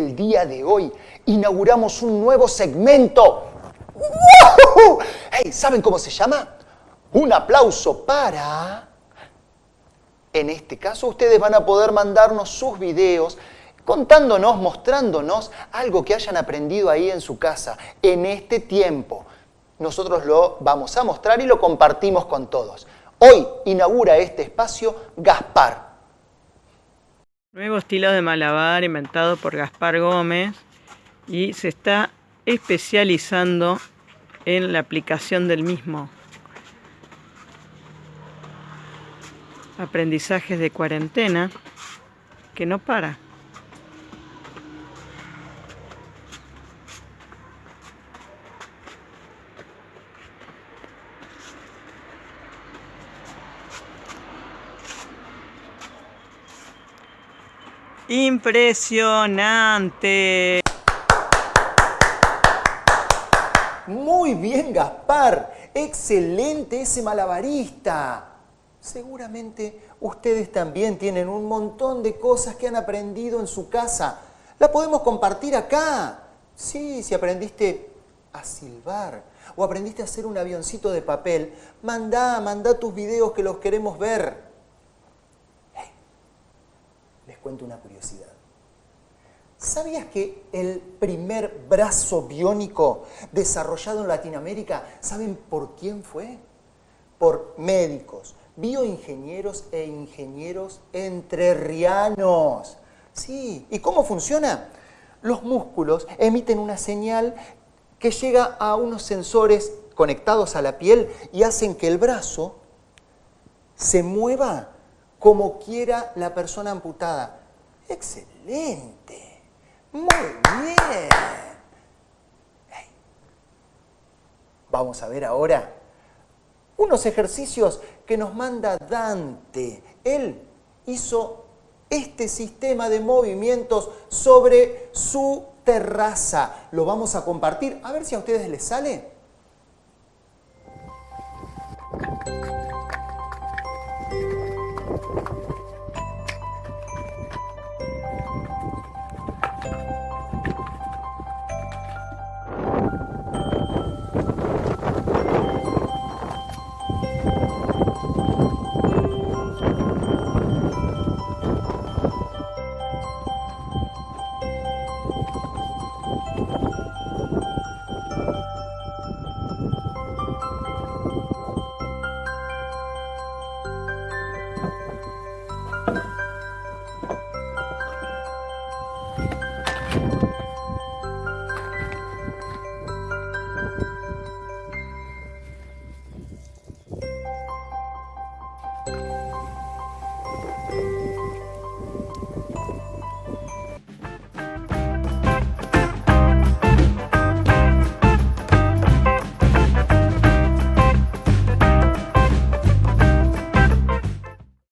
día de hoy inauguramos un nuevo segmento. Hey, ¿Saben cómo se llama? Un aplauso para... En este caso ustedes van a poder mandarnos sus videos contándonos, mostrándonos algo que hayan aprendido ahí en su casa en este tiempo. Nosotros lo vamos a mostrar y lo compartimos con todos. Hoy inaugura este espacio Gaspar. Nuevo estilo de malabar inventado por Gaspar Gómez y se está especializando en la aplicación del mismo. Aprendizajes de cuarentena que no para. Impresionante. Muy bien, Gaspar. Excelente ese malabarista. Seguramente ustedes también tienen un montón de cosas que han aprendido en su casa. La podemos compartir acá. Sí, si aprendiste a silbar o aprendiste a hacer un avioncito de papel, mandá, mandá tus videos que los queremos ver. Les cuento una curiosidad. ¿Sabías que el primer brazo biónico desarrollado en Latinoamérica, ¿saben por quién fue? Por médicos, bioingenieros e ingenieros entrerrianos. Sí, ¿y cómo funciona? Los músculos emiten una señal que llega a unos sensores conectados a la piel y hacen que el brazo se mueva como quiera la persona amputada. ¡Excelente! ¡Muy bien! Vamos a ver ahora unos ejercicios que nos manda Dante. Él hizo este sistema de movimientos sobre su terraza. Lo vamos a compartir. A ver si a ustedes les sale.